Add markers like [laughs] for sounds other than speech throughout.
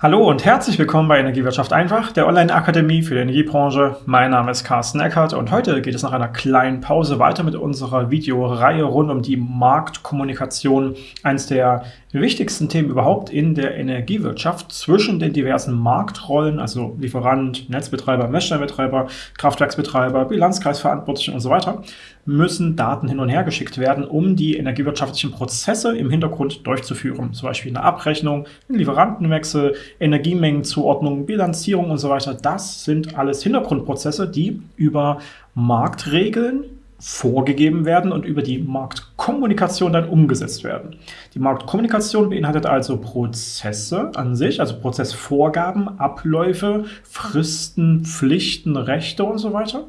Hallo und herzlich willkommen bei Energiewirtschaft einfach, der Online-Akademie für die Energiebranche. Mein Name ist Carsten Eckert und heute geht es nach einer kleinen Pause weiter mit unserer Videoreihe rund um die Marktkommunikation, eines der wichtigsten Themen überhaupt in der Energiewirtschaft zwischen den diversen Marktrollen, also Lieferant, Netzbetreiber, Messstellenbetreiber, Kraftwerksbetreiber, Bilanzkreisverantwortlichen und so weiter, müssen Daten hin und her geschickt werden, um die energiewirtschaftlichen Prozesse im Hintergrund durchzuführen. Zum Beispiel eine Abrechnung, ein Lieferantenwechsel, Energiemengenzuordnung, Bilanzierung und so weiter. Das sind alles Hintergrundprozesse, die über Marktregeln vorgegeben werden und über die Marktkommunikation dann umgesetzt werden. Die Marktkommunikation beinhaltet also Prozesse an sich, also Prozessvorgaben, Abläufe, Fristen, Pflichten, Rechte und so weiter.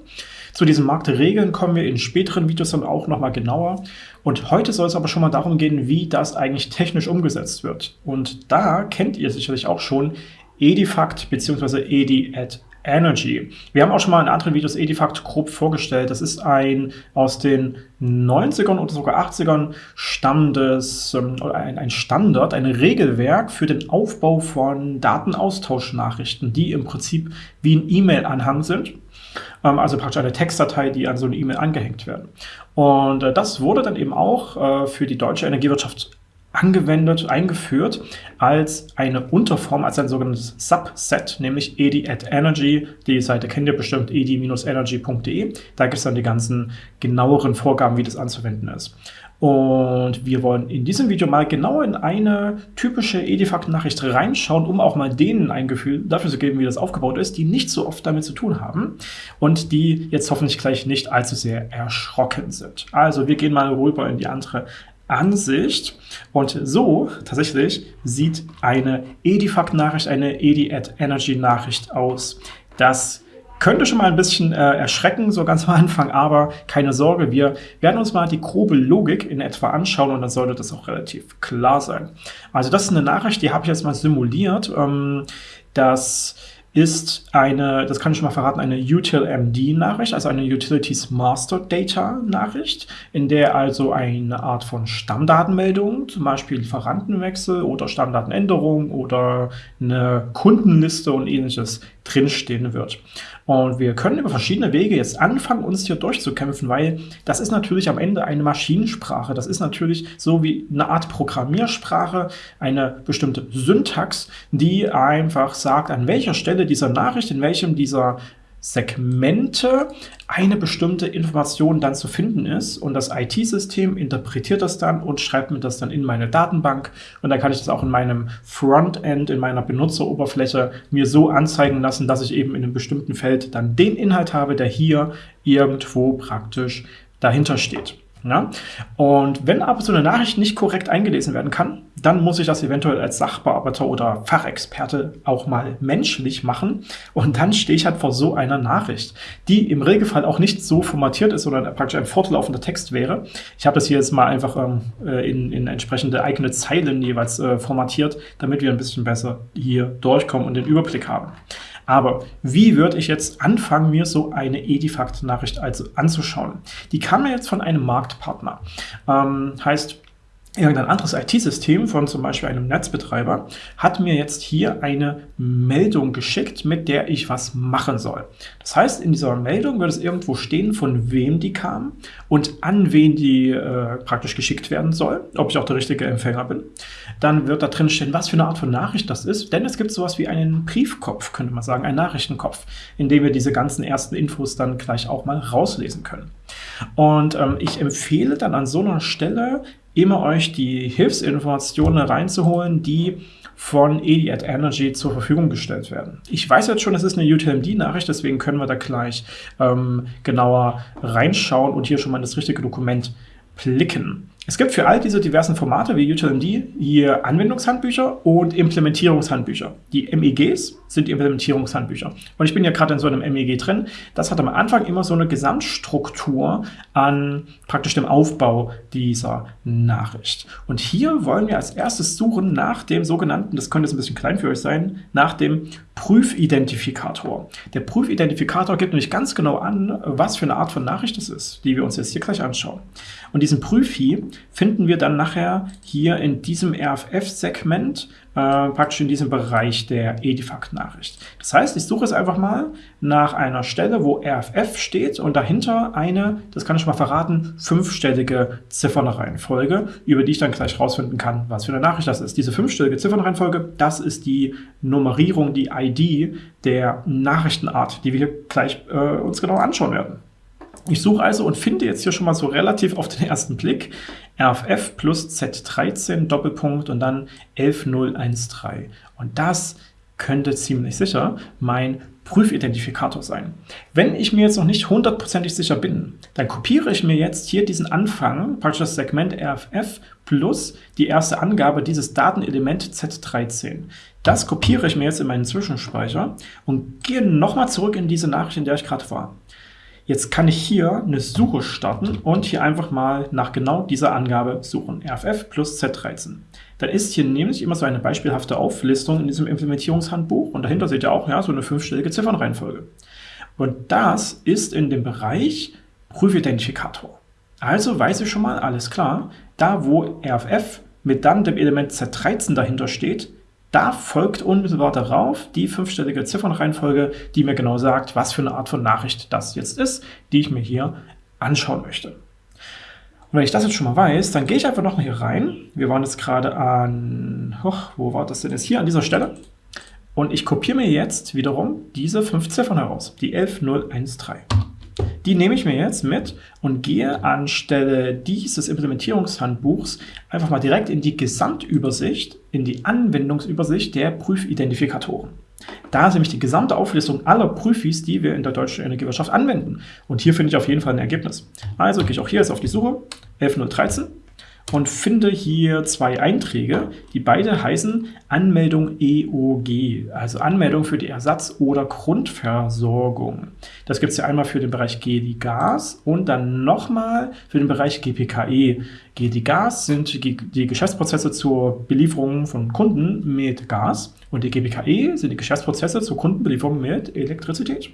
Zu diesen Marktregeln kommen wir in späteren Videos dann auch nochmal genauer. Und heute soll es aber schon mal darum gehen, wie das eigentlich technisch umgesetzt wird. Und da kennt ihr sicherlich auch schon Edifact bzw. EdiAd Energy. Wir haben auch schon mal in anderen Videos Edifact grob vorgestellt. Das ist ein aus den 90ern oder sogar 80ern stammendes, ähm, ein, ein Standard, ein Regelwerk für den Aufbau von Datenaustauschnachrichten, die im Prinzip wie ein E-Mail-Anhang sind. Ähm, also praktisch eine Textdatei, die an so eine E-Mail angehängt werden. Und äh, das wurde dann eben auch äh, für die deutsche Energiewirtschaft angewendet, eingeführt als eine Unterform, als ein sogenanntes Subset, nämlich EDI at Energy. Die Seite kennt ihr bestimmt, edi-energy.de. Da gibt es dann die ganzen genaueren Vorgaben, wie das anzuwenden ist. Und wir wollen in diesem Video mal genau in eine typische Edifact-Nachricht reinschauen, um auch mal denen ein Gefühl dafür zu geben, wie das aufgebaut ist, die nicht so oft damit zu tun haben und die jetzt hoffentlich gleich nicht allzu sehr erschrocken sind. Also wir gehen mal rüber in die andere Ansicht. Und so tatsächlich sieht eine Edifact-Nachricht, eine Edi-at-Energy-Nachricht aus. Das könnte schon mal ein bisschen äh, erschrecken, so ganz am Anfang, aber keine Sorge, wir werden uns mal die grobe Logik in etwa anschauen und dann sollte das auch relativ klar sein. Also das ist eine Nachricht, die habe ich jetzt mal simuliert. Ähm, das ist eine, das kann ich schon mal verraten, eine UTIL-MD-Nachricht, also eine Utilities Master Data-Nachricht, in der also eine Art von Stammdatenmeldung, zum Beispiel Lieferantenwechsel oder Stammdatenänderung oder eine Kundenliste und ähnliches drinstehen wird. Und wir können über verschiedene Wege jetzt anfangen, uns hier durchzukämpfen, weil das ist natürlich am Ende eine Maschinensprache. Das ist natürlich so wie eine Art Programmiersprache, eine bestimmte Syntax, die einfach sagt, an welcher Stelle dieser Nachricht, in welchem dieser Segmente eine bestimmte Information dann zu finden ist und das IT-System interpretiert das dann und schreibt mir das dann in meine Datenbank und dann kann ich das auch in meinem Frontend, in meiner Benutzeroberfläche mir so anzeigen lassen, dass ich eben in einem bestimmten Feld dann den Inhalt habe, der hier irgendwo praktisch dahinter steht. Ja? Und wenn aber so eine Nachricht nicht korrekt eingelesen werden kann, dann muss ich das eventuell als Sachbearbeiter oder Fachexperte auch mal menschlich machen. Und dann stehe ich halt vor so einer Nachricht, die im Regelfall auch nicht so formatiert ist oder praktisch ein fortlaufender Text wäre. Ich habe das hier jetzt mal einfach ähm, äh, in, in entsprechende eigene Zeilen jeweils äh, formatiert, damit wir ein bisschen besser hier durchkommen und den Überblick haben. Aber wie würde ich jetzt anfangen, mir so eine Edifact-Nachricht also anzuschauen? Die kam mir jetzt von einem Marktpartner. Ähm, heißt, irgendein anderes IT-System von zum Beispiel einem Netzbetreiber hat mir jetzt hier eine Meldung geschickt, mit der ich was machen soll. Das heißt, in dieser Meldung wird es irgendwo stehen, von wem die kam und an wen die äh, praktisch geschickt werden soll, ob ich auch der richtige Empfänger bin. Dann wird da drin stehen, was für eine Art von Nachricht das ist, denn es gibt sowas wie einen Briefkopf, könnte man sagen, einen Nachrichtenkopf, in dem wir diese ganzen ersten Infos dann gleich auch mal rauslesen können. Und ähm, ich empfehle dann an so einer Stelle immer euch die Hilfsinformationen reinzuholen, die von EDI at Energy zur Verfügung gestellt werden. Ich weiß jetzt schon, es ist eine UTMD-Nachricht, deswegen können wir da gleich ähm, genauer reinschauen und hier schon mal das richtige Dokument blicken. Es gibt für all diese diversen Formate wie UTLMD hier Anwendungshandbücher und Implementierungshandbücher. Die MEGs sind die Implementierungshandbücher. Und ich bin ja gerade in so einem MEG drin. Das hat am Anfang immer so eine Gesamtstruktur an praktisch dem Aufbau dieser Nachricht. Und hier wollen wir als erstes suchen nach dem sogenannten, das könnte jetzt ein bisschen klein für euch sein, nach dem Prüfidentifikator. Der Prüfidentifikator gibt nämlich ganz genau an, was für eine Art von Nachricht es ist, die wir uns jetzt hier gleich anschauen. Und diesen Prüfi, finden wir dann nachher hier in diesem RFF-Segment äh, praktisch in diesem Bereich der Edifact-Nachricht. Das heißt, ich suche es einfach mal nach einer Stelle, wo RFF steht und dahinter eine, das kann ich mal verraten, fünfstellige Ziffernreihenfolge, über die ich dann gleich rausfinden kann, was für eine Nachricht das ist. Diese fünfstellige Ziffernreihenfolge, das ist die Nummerierung, die ID der Nachrichtenart, die wir hier gleich äh, uns genau anschauen werden. Ich suche also und finde jetzt hier schon mal so relativ auf den ersten Blick RFF plus Z13 Doppelpunkt und dann 11013. Und das könnte ziemlich sicher mein Prüfidentifikator sein. Wenn ich mir jetzt noch nicht hundertprozentig sicher bin, dann kopiere ich mir jetzt hier diesen Anfang, praktisch das Segment RFF plus die erste Angabe dieses Datenelement Z13. Das kopiere ich mir jetzt in meinen Zwischenspeicher und gehe nochmal zurück in diese Nachricht, in der ich gerade war. Jetzt kann ich hier eine Suche starten und hier einfach mal nach genau dieser Angabe suchen, RFF plus Z13. Dann ist hier nämlich immer so eine beispielhafte Auflistung in diesem Implementierungshandbuch und dahinter seht ihr auch ja, so eine fünfstellige Ziffernreihenfolge. Und das ist in dem Bereich Prüfidentifikator. Also weiß ich schon mal, alles klar, da wo RFF mit dann dem Element Z13 dahinter steht, da folgt unmittelbar darauf die fünfstellige Ziffernreihenfolge, die mir genau sagt, was für eine Art von Nachricht das jetzt ist, die ich mir hier anschauen möchte. Und wenn ich das jetzt schon mal weiß, dann gehe ich einfach noch mal hier rein. Wir waren jetzt gerade an, hoch, wo war das denn jetzt? Hier an dieser Stelle. Und ich kopiere mir jetzt wiederum diese fünf Ziffern heraus, die 11013. Die nehme ich mir jetzt mit und gehe anstelle dieses Implementierungshandbuchs einfach mal direkt in die Gesamtübersicht, in die Anwendungsübersicht der Prüfidentifikatoren. Da ist nämlich die gesamte Auflistung aller Prüfis, die wir in der deutschen Energiewirtschaft anwenden. Und hier finde ich auf jeden Fall ein Ergebnis. Also gehe ich auch hier jetzt auf die Suche, 11013 und finde hier zwei Einträge, die beide heißen Anmeldung EOG, also Anmeldung für die Ersatz- oder Grundversorgung. Das gibt es ja einmal für den Bereich GDI Gas und dann nochmal für den Bereich GPKE. GDI Gas sind die Geschäftsprozesse zur Belieferung von Kunden mit Gas und die GPKE sind die Geschäftsprozesse zur Kundenbelieferung mit Elektrizität.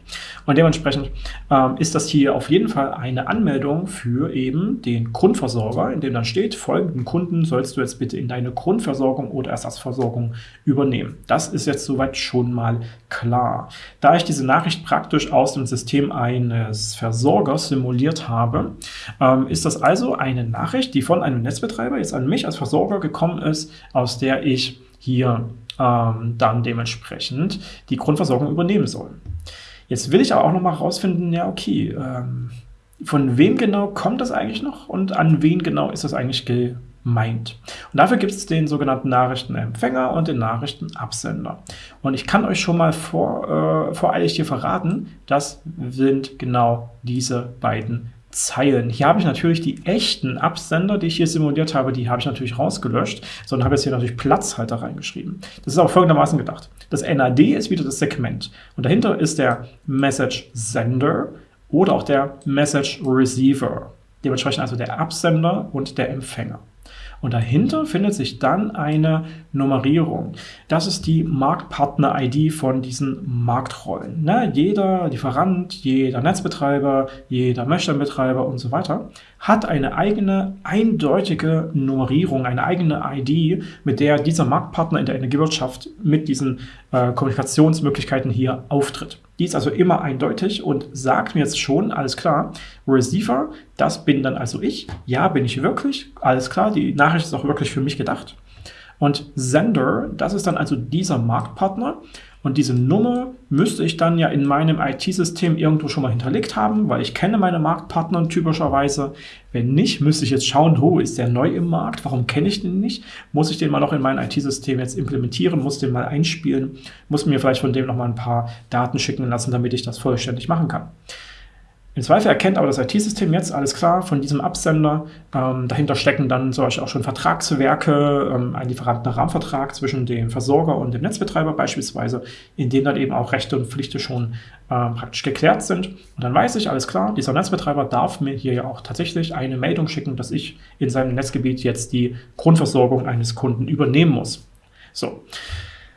Und dementsprechend ähm, ist das hier auf jeden Fall eine Anmeldung für eben den Grundversorger, in dem dann steht, folgenden Kunden sollst du jetzt bitte in deine Grundversorgung oder Ersatzversorgung übernehmen. Das ist jetzt soweit schon mal klar. Da ich diese Nachricht praktisch aus dem System eines Versorgers simuliert habe, ähm, ist das also eine Nachricht, die von einem Netzbetreiber jetzt an mich als Versorger gekommen ist, aus der ich hier ähm, dann dementsprechend die Grundversorgung übernehmen soll. Jetzt will ich aber auch noch mal herausfinden, ja okay, ähm, von wem genau kommt das eigentlich noch und an wen genau ist das eigentlich gemeint. Und dafür gibt es den sogenannten Nachrichtenempfänger und den Nachrichtenabsender. Und ich kann euch schon mal vor, äh, voreilig hier verraten, das sind genau diese beiden Zeilen. Hier habe ich natürlich die echten Absender, die ich hier simuliert habe, die habe ich natürlich rausgelöscht, sondern habe jetzt hier natürlich Platzhalter reingeschrieben. Das ist auch folgendermaßen gedacht. Das NAD ist wieder das Segment und dahinter ist der Message Sender oder auch der Message Receiver. Dementsprechend also der Absender und der Empfänger. Und dahinter findet sich dann eine Nummerierung. Das ist die Marktpartner-ID von diesen Marktrollen. Ne? Jeder Lieferant, jeder Netzbetreiber, jeder Messstellenbetreiber und so weiter hat eine eigene eindeutige Nummerierung, eine eigene ID, mit der dieser Marktpartner in der Energiewirtschaft mit diesen äh, Kommunikationsmöglichkeiten hier auftritt. Die ist also immer eindeutig und sagt mir jetzt schon, alles klar, Receiver, das bin dann also ich. Ja, bin ich wirklich. Alles klar, die Nachricht ist auch wirklich für mich gedacht. Und Sender, das ist dann also dieser Marktpartner. Und diese Nummer müsste ich dann ja in meinem IT-System irgendwo schon mal hinterlegt haben, weil ich kenne meine Marktpartner typischerweise. Wenn nicht, müsste ich jetzt schauen, wo ist der neu im Markt? Warum kenne ich den nicht? Muss ich den mal noch in mein IT-System jetzt implementieren? Muss den mal einspielen? Muss mir vielleicht von dem noch mal ein paar Daten schicken lassen, damit ich das vollständig machen kann. Im Zweifel erkennt aber das IT-System jetzt, alles klar, von diesem Absender. Ähm, dahinter stecken dann zum Beispiel auch schon Vertragswerke, ähm, ein Lieferantenrahmenvertrag zwischen dem Versorger und dem Netzbetreiber beispielsweise, in dem dann eben auch Rechte und Pflichten schon äh, praktisch geklärt sind. Und dann weiß ich, alles klar, dieser Netzbetreiber darf mir hier ja auch tatsächlich eine Meldung schicken, dass ich in seinem Netzgebiet jetzt die Grundversorgung eines Kunden übernehmen muss. So.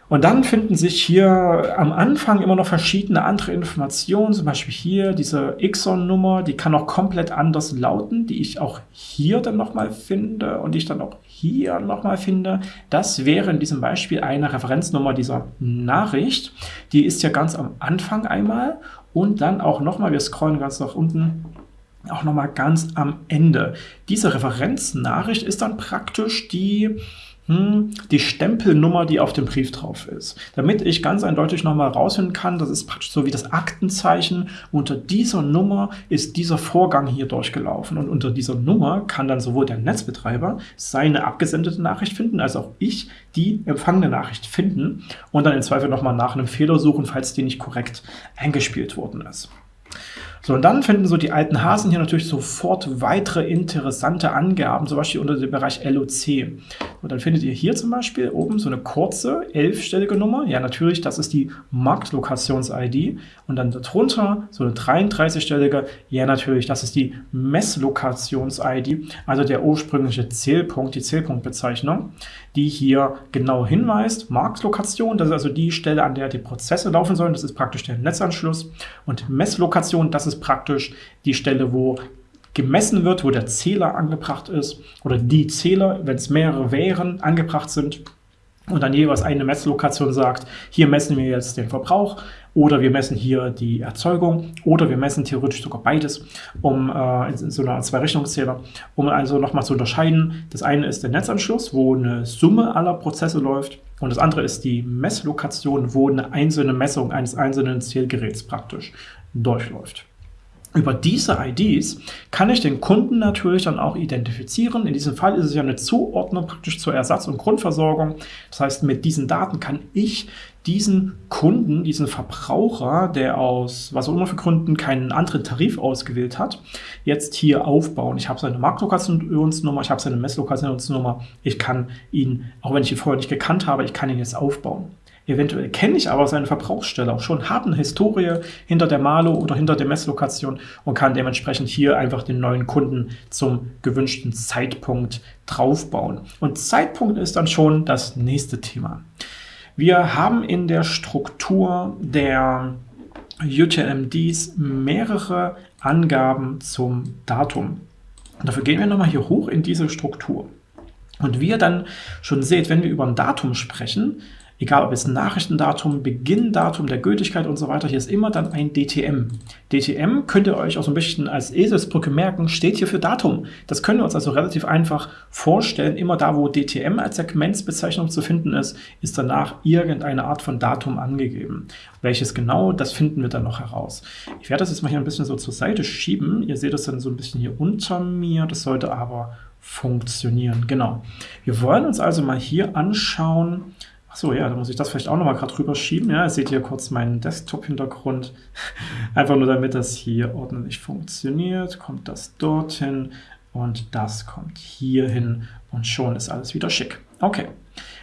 Und dann finden sich hier am Anfang immer noch verschiedene andere Informationen, zum Beispiel hier diese Exon-Nummer, die kann auch komplett anders lauten, die ich auch hier dann nochmal finde und die ich dann auch hier nochmal finde. Das wäre in diesem Beispiel eine Referenznummer dieser Nachricht. Die ist ja ganz am Anfang einmal und dann auch nochmal, wir scrollen ganz nach unten, auch nochmal ganz am Ende. Diese Referenznachricht ist dann praktisch die die Stempelnummer, die auf dem Brief drauf ist. Damit ich ganz eindeutig nochmal rausfinden kann, das ist praktisch so wie das Aktenzeichen. Unter dieser Nummer ist dieser Vorgang hier durchgelaufen. Und unter dieser Nummer kann dann sowohl der Netzbetreiber seine abgesendete Nachricht finden, als auch ich die empfangene Nachricht finden und dann im Zweifel nochmal nach einem Fehler suchen, falls die nicht korrekt eingespielt worden ist. So, und dann finden so die alten Hasen hier natürlich sofort weitere interessante Angaben, zum Beispiel unter dem Bereich LOC. Und dann findet ihr hier zum Beispiel oben so eine kurze, elfstellige Nummer. Ja, natürlich, das ist die Marktlokations-ID. Und dann darunter so eine 33-stellige. Ja, natürlich, das ist die Messlokations-ID, also der ursprüngliche Zählpunkt, die Zählpunktbezeichnung, die hier genau hinweist. Marktlokation, das ist also die Stelle, an der die Prozesse laufen sollen. Das ist praktisch der Netzanschluss. Und Messlokation, das ist praktisch die Stelle, wo gemessen wird, wo der Zähler angebracht ist oder die Zähler, wenn es mehrere wären, angebracht sind und dann jeweils eine Messlokation sagt, hier messen wir jetzt den Verbrauch oder wir messen hier die Erzeugung oder wir messen theoretisch sogar beides, um äh, in, in so einer Zwei-Richtungszähler, um also nochmal zu unterscheiden. Das eine ist der Netzanschluss, wo eine Summe aller Prozesse läuft und das andere ist die Messlokation, wo eine einzelne Messung eines einzelnen Zählgeräts praktisch durchläuft. Über diese IDs kann ich den Kunden natürlich dann auch identifizieren. In diesem Fall ist es ja eine Zuordnung praktisch zur Ersatz- und Grundversorgung. Das heißt, mit diesen Daten kann ich diesen Kunden, diesen Verbraucher, der aus was auch immer für Gründen keinen anderen Tarif ausgewählt hat, jetzt hier aufbauen. Ich habe seine Marktlokationsnummer, ich habe seine Messlokationsnummer. Ich kann ihn, auch wenn ich ihn vorher nicht gekannt habe, ich kann ihn jetzt aufbauen. Eventuell kenne ich aber seine Verbrauchsstelle auch schon, habe eine Historie hinter der Malo oder hinter der Messlokation und kann dementsprechend hier einfach den neuen Kunden zum gewünschten Zeitpunkt draufbauen. Und Zeitpunkt ist dann schon das nächste Thema. Wir haben in der Struktur der UTLMDs mehrere Angaben zum Datum. Dafür gehen wir nochmal hier hoch in diese Struktur. Und wie ihr dann schon seht, wenn wir über ein Datum sprechen, egal ob es Nachrichtendatum, Beginndatum der Gültigkeit und so weiter, hier ist immer dann ein DTM. DTM könnt ihr euch auch so ein bisschen als Eselsbrücke merken, steht hier für Datum. Das können wir uns also relativ einfach vorstellen. Immer da, wo DTM als Segmentsbezeichnung zu finden ist, ist danach irgendeine Art von Datum angegeben. Welches genau, das finden wir dann noch heraus. Ich werde das jetzt mal hier ein bisschen so zur Seite schieben. Ihr seht das dann so ein bisschen hier unter mir. Das sollte aber funktionieren. Genau. Wir wollen uns also mal hier anschauen, so, ja, da muss ich das vielleicht auch nochmal gerade drüber schieben. Ja, ihr seht hier kurz meinen Desktop-Hintergrund. Einfach nur, damit das hier ordentlich funktioniert, kommt das dorthin und das kommt hier hin und schon ist alles wieder schick. Okay,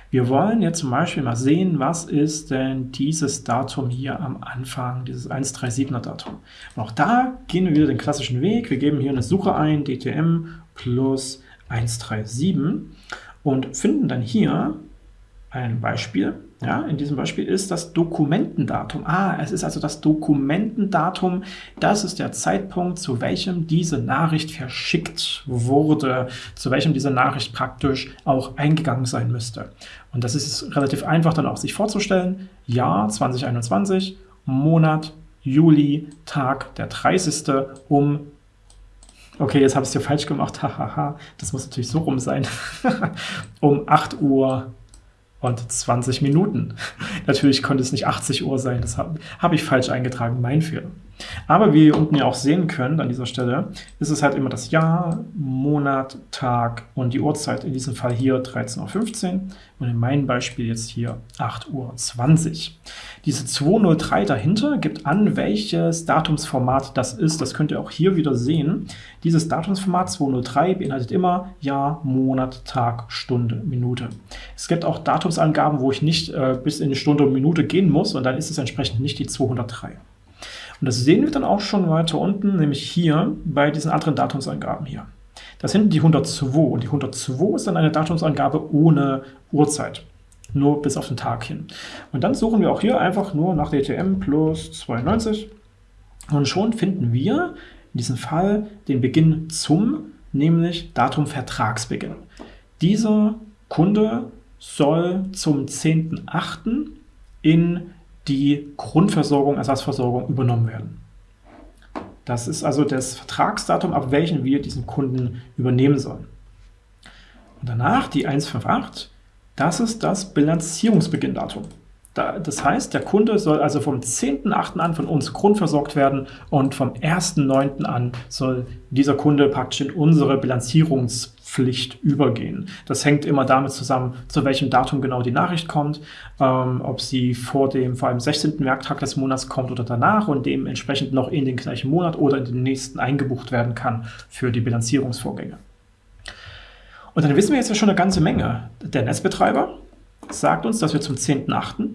wir wollen jetzt zum Beispiel mal sehen, was ist denn dieses Datum hier am Anfang, dieses 137er Datum. Und auch da gehen wir wieder den klassischen Weg. Wir geben hier eine Suche ein, DTM plus 137 und finden dann hier ein Beispiel. Ja, in diesem Beispiel ist das Dokumentendatum. Ah, es ist also das Dokumentendatum. Das ist der Zeitpunkt, zu welchem diese Nachricht verschickt wurde, zu welchem diese Nachricht praktisch auch eingegangen sein müsste. Und das ist relativ einfach dann auch sich vorzustellen. Jahr 2021, Monat, Juli, Tag der 30. um Okay, jetzt habe ich es hier falsch gemacht. [laughs] Hahaha, das muss natürlich so rum sein. [laughs] um 8 Uhr und 20 Minuten. Natürlich konnte es nicht 80 Uhr sein, das habe hab ich falsch eingetragen, mein Fehler. Aber wie ihr unten ja auch sehen könnt an dieser Stelle, ist es halt immer das Jahr, Monat, Tag und die Uhrzeit. In diesem Fall hier 13.15 Uhr und in meinem Beispiel jetzt hier 8.20 Uhr. Diese 203 dahinter gibt an, welches Datumsformat das ist. Das könnt ihr auch hier wieder sehen. Dieses Datumsformat 203 beinhaltet immer Jahr, Monat, Tag, Stunde, Minute. Es gibt auch Datumsangaben, wo ich nicht äh, bis in die Stunde und Minute gehen muss und dann ist es entsprechend nicht die 203. Und das sehen wir dann auch schon weiter unten, nämlich hier bei diesen anderen Datumsangaben hier. Das sind die 102 und die 102 ist dann eine Datumsangabe ohne Uhrzeit. nur bis auf den Tag hin. Und dann suchen wir auch hier einfach nur nach DTM plus 92 und schon finden wir in diesem Fall den Beginn zum, nämlich Datum Vertragsbeginn. Dieser Kunde soll zum 10.8. in die Grundversorgung, Ersatzversorgung übernommen werden. Das ist also das Vertragsdatum, ab welchem wir diesen Kunden übernehmen sollen. Und danach die 158, das ist das Bilanzierungsbeginndatum. Das heißt, der Kunde soll also vom 10.8. an von uns grundversorgt werden und vom 1.9. an soll dieser Kunde praktisch in unsere Bilanzierungspflicht übergehen. Das hängt immer damit zusammen, zu welchem Datum genau die Nachricht kommt, ähm, ob sie vor dem vor allem 16. Werktag des Monats kommt oder danach und dementsprechend noch in den gleichen Monat oder in den nächsten eingebucht werden kann für die Bilanzierungsvorgänge. Und dann wissen wir jetzt ja schon eine ganze Menge. Der Netzbetreiber sagt uns, dass wir zum 10.8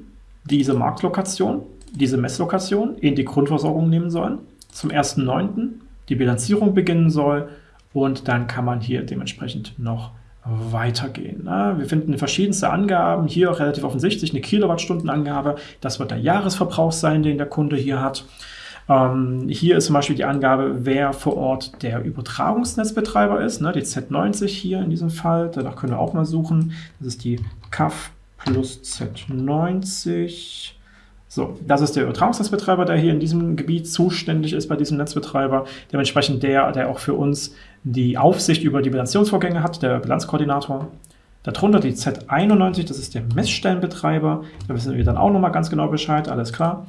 diese Marktlokation, diese Messlokation in die Grundversorgung nehmen sollen, zum 1.9. die Bilanzierung beginnen soll und dann kann man hier dementsprechend noch weitergehen. Wir finden verschiedenste Angaben, hier relativ offensichtlich eine Kilowattstundenangabe, das wird der Jahresverbrauch sein, den der Kunde hier hat. Ähm, hier ist zum Beispiel die Angabe, wer vor Ort der Übertragungsnetzbetreiber ist, ne, die Z90 hier in diesem Fall, danach können wir auch mal suchen. Das ist die CAF plus Z90. So, das ist der Übertragungsnetzbetreiber, der hier in diesem Gebiet zuständig ist bei diesem Netzbetreiber. Dementsprechend der, der auch für uns die Aufsicht über die Bilanzierungsvorgänge hat, der Bilanzkoordinator. Darunter die Z91, das ist der Messstellenbetreiber. Da wissen wir dann auch nochmal ganz genau Bescheid, alles klar.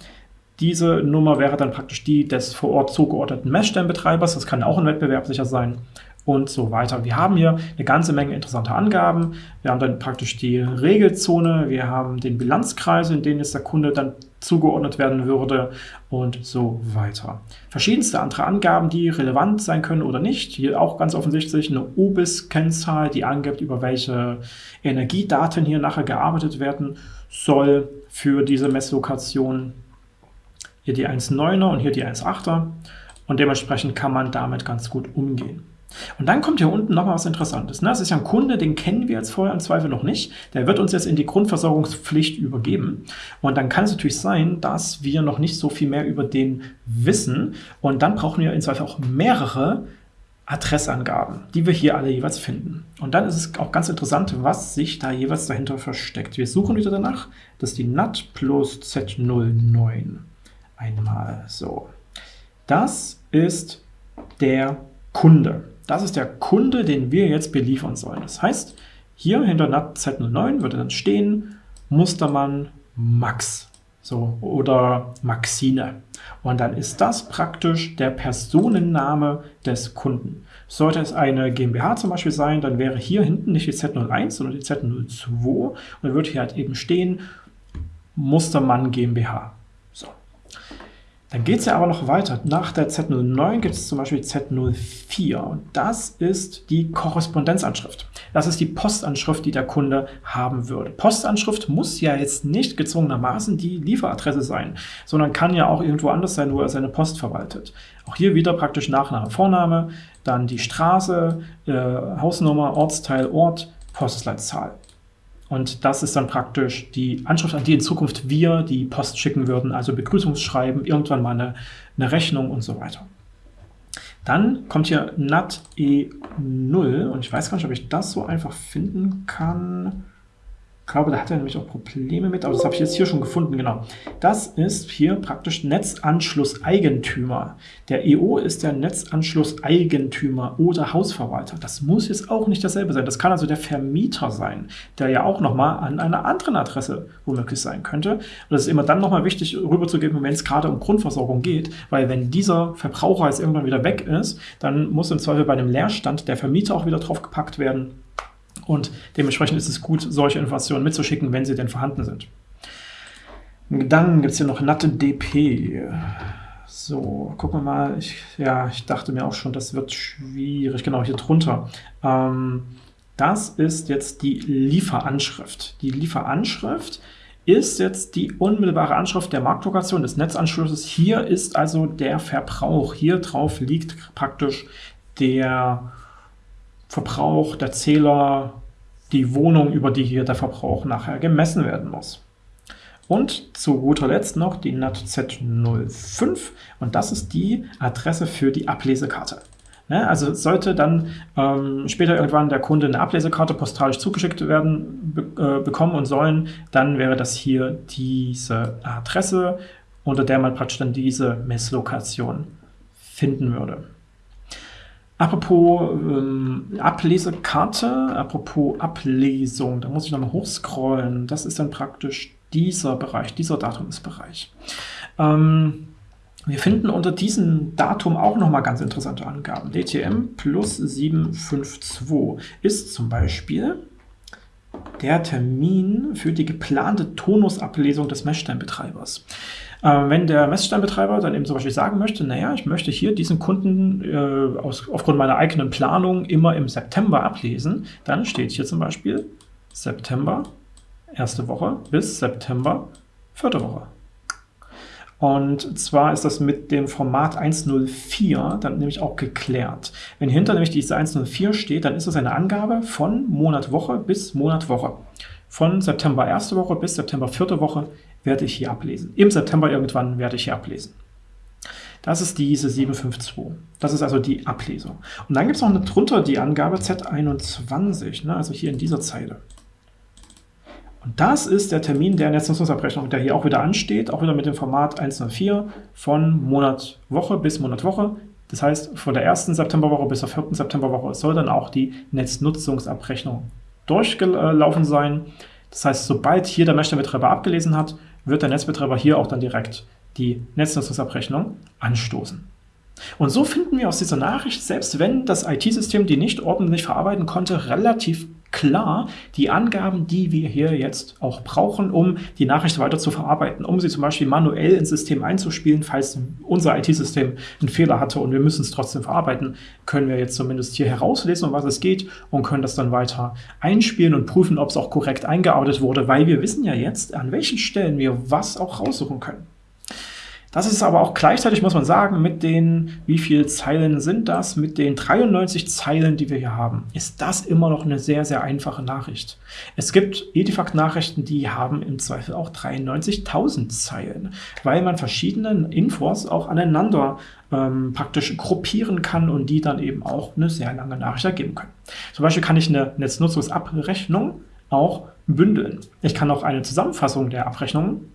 Diese Nummer wäre dann praktisch die des vor Ort zugeordneten Messstellenbetreibers. Das kann auch ein wettbewerblicher sein und so weiter. Wir haben hier eine ganze Menge interessanter Angaben. Wir haben dann praktisch die Regelzone, wir haben den Bilanzkreis, in den jetzt der Kunde dann zugeordnet werden würde und so weiter. Verschiedenste andere Angaben, die relevant sein können oder nicht. Hier auch ganz offensichtlich eine OBIS-Kennzahl, die angibt, über welche Energiedaten hier nachher gearbeitet werden soll für diese Messlokation. Hier die 1.9er und hier die 1.8er und dementsprechend kann man damit ganz gut umgehen. Und dann kommt hier unten nochmal was Interessantes. Ne? Das ist ja ein Kunde, den kennen wir jetzt vorher im Zweifel noch nicht. Der wird uns jetzt in die Grundversorgungspflicht übergeben. Und dann kann es natürlich sein, dass wir noch nicht so viel mehr über den wissen. Und dann brauchen wir im Zweifel auch mehrere Adressangaben, die wir hier alle jeweils finden. Und dann ist es auch ganz interessant, was sich da jeweils dahinter versteckt. Wir suchen wieder danach. Das ist die NAT plus Z09. Einmal so. Das ist der Kunde. Das ist der Kunde, den wir jetzt beliefern sollen. Das heißt, hier hinter NAT Z09 würde dann stehen Mustermann Max so, oder Maxine. Und dann ist das praktisch der Personenname des Kunden. Sollte es eine GmbH zum Beispiel sein, dann wäre hier hinten nicht die Z01, sondern die Z02 und dann würde hier halt eben stehen Mustermann GmbH. Dann geht es ja aber noch weiter. Nach der Z09 gibt es zum Beispiel Z04 und das ist die Korrespondenzanschrift. Das ist die Postanschrift, die der Kunde haben würde. Postanschrift muss ja jetzt nicht gezwungenermaßen die Lieferadresse sein, sondern kann ja auch irgendwo anders sein, wo er seine Post verwaltet. Auch hier wieder praktisch Nachname, Vorname, dann die Straße, äh, Hausnummer, Ortsteil, Ort, Postleitzahl. Und das ist dann praktisch die Anschrift, an die in Zukunft wir die Post schicken würden, also Begrüßungsschreiben, irgendwann mal eine, eine Rechnung und so weiter. Dann kommt hier NAT E0 und ich weiß gar nicht, ob ich das so einfach finden kann glaube, da hat er nämlich auch Probleme mit, aber das habe ich jetzt hier schon gefunden, genau. Das ist hier praktisch Netzanschlusseigentümer. Der EO ist der Netzanschlusseigentümer oder Hausverwalter. Das muss jetzt auch nicht dasselbe sein. Das kann also der Vermieter sein, der ja auch nochmal an einer anderen Adresse womöglich sein könnte. Und das ist immer dann nochmal wichtig rüberzugeben, wenn es gerade um Grundversorgung geht, weil wenn dieser Verbraucher jetzt irgendwann wieder weg ist, dann muss im Zweifel bei einem Leerstand der Vermieter auch wieder drauf gepackt werden und dementsprechend ist es gut, solche Informationen mitzuschicken, wenn sie denn vorhanden sind. Dann gibt es hier noch Natte DP. So, gucken wir mal. Ich, ja, ich dachte mir auch schon, das wird schwierig. Genau, hier drunter. Ähm, das ist jetzt die Lieferanschrift. Die Lieferanschrift ist jetzt die unmittelbare Anschrift der Marktlokation des Netzanschlusses. Hier ist also der Verbrauch. Hier drauf liegt praktisch der Verbrauch, der Zähler, die Wohnung, über die hier der Verbrauch nachher gemessen werden muss. Und zu guter Letzt noch die NAT Z05 und das ist die Adresse für die Ablesekarte. Ne, also sollte dann ähm, später irgendwann der Kunde eine Ablesekarte postalisch zugeschickt werden be äh, bekommen und sollen, dann wäre das hier diese Adresse, unter der man praktisch dann diese Messlokation finden würde. Apropos ähm, Ablesekarte, apropos Ablesung, da muss ich nochmal hochscrollen. Das ist dann praktisch dieser Bereich, dieser Datumsbereich. Ähm, wir finden unter diesem Datum auch nochmal ganz interessante Angaben. DTM plus 752 ist zum Beispiel der Termin für die geplante Tonusablesung des Messsteinbetreibers. Äh, wenn der Messsteinbetreiber dann eben zum Beispiel sagen möchte, naja, ich möchte hier diesen Kunden äh, aus, aufgrund meiner eigenen Planung immer im September ablesen, dann steht hier zum Beispiel September, erste Woche, bis September, vierte Woche. Und zwar ist das mit dem Format 104 dann nämlich auch geklärt. Wenn hinter nämlich diese 104 steht, dann ist das eine Angabe von Monat Woche bis Monat Woche. Von September erste Woche bis September vierte Woche werde ich hier ablesen. Im September irgendwann werde ich hier ablesen. Das ist diese 752. Das ist also die Ablesung. Und dann gibt es noch eine, drunter die Angabe Z21, ne, also hier in dieser Zeile. Und das ist der Termin der Netznutzungsabrechnung, der hier auch wieder ansteht, auch wieder mit dem Format 104 von Monat Woche bis Monat Woche. Das heißt, von der ersten Septemberwoche bis zur vierten Septemberwoche soll dann auch die Netznutzungsabrechnung durchgelaufen sein. Das heißt, sobald hier der Messstellenbetreiber abgelesen hat, wird der Netzbetreiber hier auch dann direkt die Netznutzungsabrechnung anstoßen. Und so finden wir aus dieser Nachricht, selbst wenn das IT-System die nicht ordentlich verarbeiten konnte, relativ klar die Angaben, die wir hier jetzt auch brauchen, um die Nachricht weiter zu verarbeiten, um sie zum Beispiel manuell ins System einzuspielen, falls unser IT-System einen Fehler hatte und wir müssen es trotzdem verarbeiten, können wir jetzt zumindest hier herauslesen, um was es geht und können das dann weiter einspielen und prüfen, ob es auch korrekt eingearbeitet wurde, weil wir wissen ja jetzt, an welchen Stellen wir was auch raussuchen können. Das ist aber auch gleichzeitig, muss man sagen, mit den, wie viele Zeilen sind das? Mit den 93 Zeilen, die wir hier haben, ist das immer noch eine sehr, sehr einfache Nachricht. Es gibt Edifact-Nachrichten, die haben im Zweifel auch 93.000 Zeilen, weil man verschiedene Infos auch aneinander ähm, praktisch gruppieren kann und die dann eben auch eine sehr lange Nachricht ergeben können. Zum Beispiel kann ich eine Netznutzungsabrechnung auch bündeln. Ich kann auch eine Zusammenfassung der Abrechnungen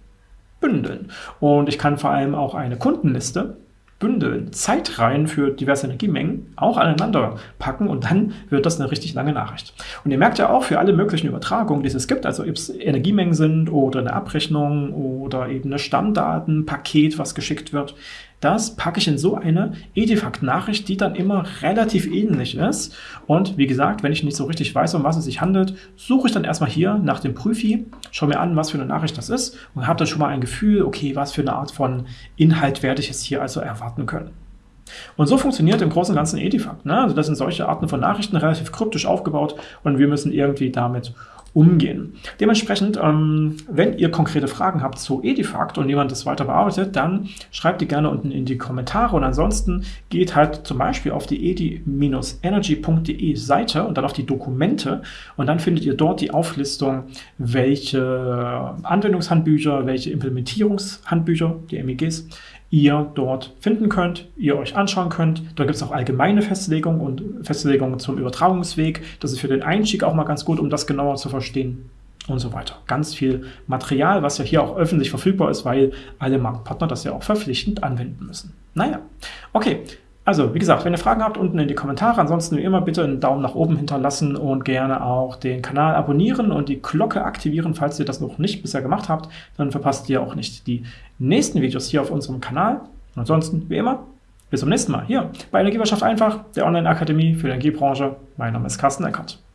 bündeln. Und ich kann vor allem auch eine Kundenliste bündeln, Zeitreihen für diverse Energiemengen auch aneinander packen und dann wird das eine richtig lange Nachricht. Und ihr merkt ja auch für alle möglichen Übertragungen, die es gibt, also ob es Energiemengen sind oder eine Abrechnung oder eben eine Stammdatenpaket, was geschickt wird, das packe ich in so eine Edifact-Nachricht, die dann immer relativ ähnlich ist. Und wie gesagt, wenn ich nicht so richtig weiß, um was es sich handelt, suche ich dann erstmal hier nach dem Prüfi, schaue mir an, was für eine Nachricht das ist und habe dann schon mal ein Gefühl, okay, was für eine Art von Inhalt werde ich jetzt hier also erwarten können. Und so funktioniert im Großen und Ganzen Edifact. Ne? Also das sind solche Arten von Nachrichten relativ kryptisch aufgebaut und wir müssen irgendwie damit umgehen. Dementsprechend, ähm, wenn ihr konkrete Fragen habt zu Edifact und jemand das weiter bearbeitet, dann schreibt die gerne unten in die Kommentare. Und ansonsten geht halt zum Beispiel auf die edi-energy.de Seite und dann auf die Dokumente. Und dann findet ihr dort die Auflistung, welche Anwendungshandbücher, welche Implementierungshandbücher, die MEGs, ihr dort finden könnt, ihr euch anschauen könnt. Da gibt es auch allgemeine Festlegungen und Festlegungen zum Übertragungsweg. Das ist für den Einstieg auch mal ganz gut, um das genauer zu verstehen und so weiter. Ganz viel Material, was ja hier auch öffentlich verfügbar ist, weil alle Marktpartner das ja auch verpflichtend anwenden müssen. Naja, okay. Also, wie gesagt, wenn ihr Fragen habt, unten in die Kommentare. Ansonsten wie immer bitte einen Daumen nach oben hinterlassen und gerne auch den Kanal abonnieren und die Glocke aktivieren, falls ihr das noch nicht bisher gemacht habt. Dann verpasst ihr auch nicht die nächsten Videos hier auf unserem Kanal. Ansonsten, wie immer, bis zum nächsten Mal hier bei Energiewirtschaft einfach, der Online-Akademie für die Energiebranche. Mein Name ist Carsten Eckert.